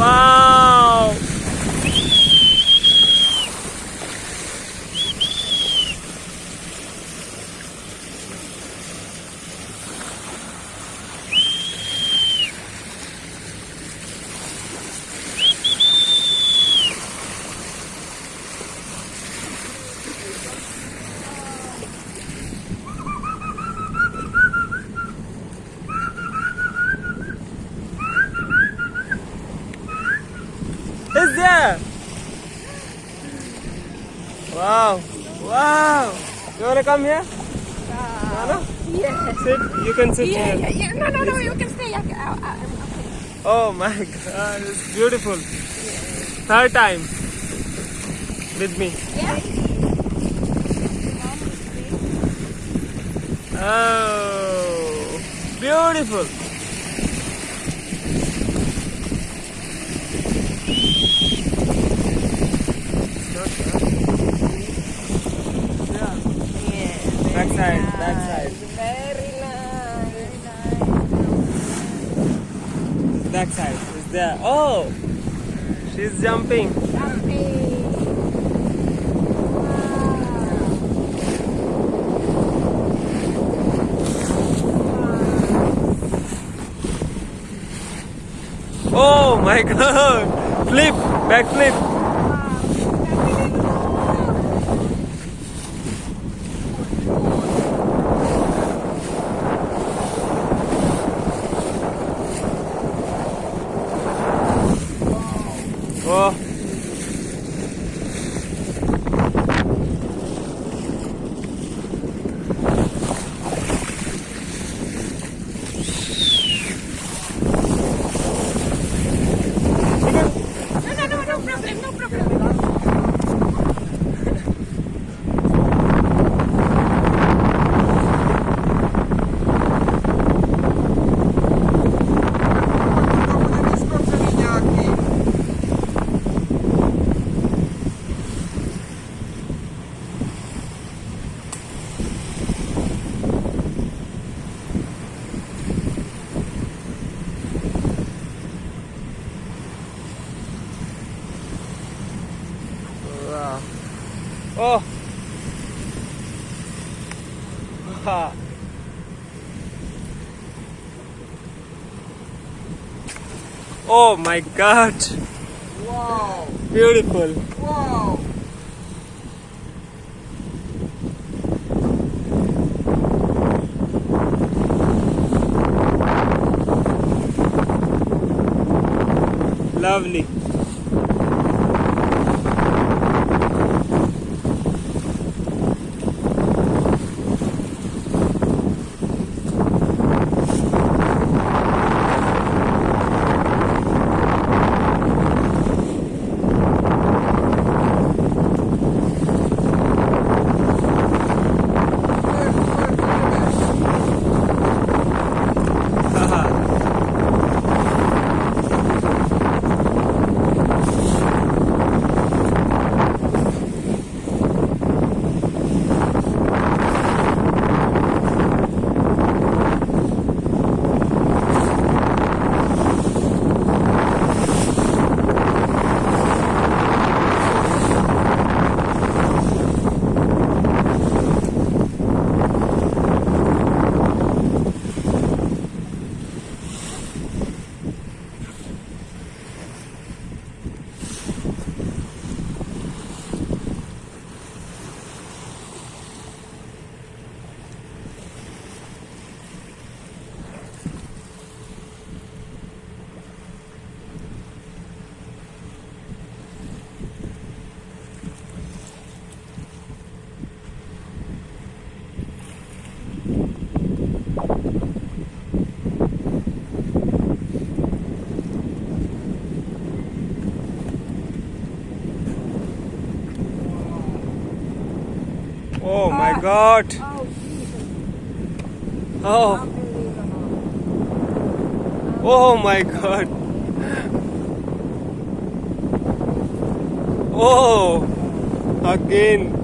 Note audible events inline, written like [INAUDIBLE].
Wow. Is there. Wow. Wow. You want to come here? Uh, no, no? Yeah. Sit. You can sit yeah, here. Yeah, yeah. No, no, no. You can stay. I, oh my [LAUGHS] god. It's beautiful. Yeah. Third time. With me. Yeah. Oh, beautiful. Back side is there. Oh, she's jumping. Jumping. Oh my [LAUGHS] god! Flip, back flip. Oh my god. Wow! Beautiful. Wow! Lovely. Oh my god. Oh, Oh. Oh my god. Oh. Again.